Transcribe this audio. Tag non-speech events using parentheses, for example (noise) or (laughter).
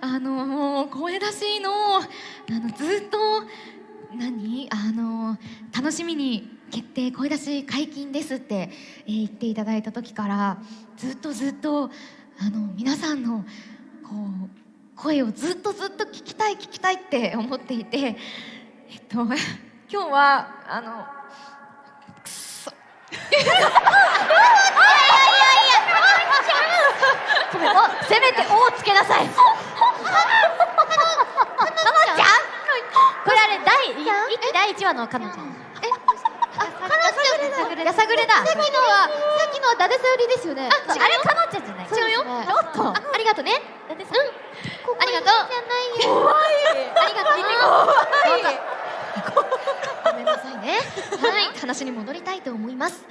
あの、声出しのあのずっと何あの楽しみに決定声出し解禁ですって、えー言っていただいた時からずっとずっとあの皆さんのこう声をずっとずっと聞きたい聞きたいって思っていて (laughs) えっと今日はあの (laughs) くそせめて「お」をつけなさいかのちゃんこれあれ第一期第一話のかのちゃんやさぐれだ。さっきのはさっきのはダデサよりですよね。ああれかのちゃんじゃない違うよ。おっと。あありがとうね。だってさありがとうじゃないよ。怖い。ありがとう。ごめんなさいね。はい。話に戻りたいと思います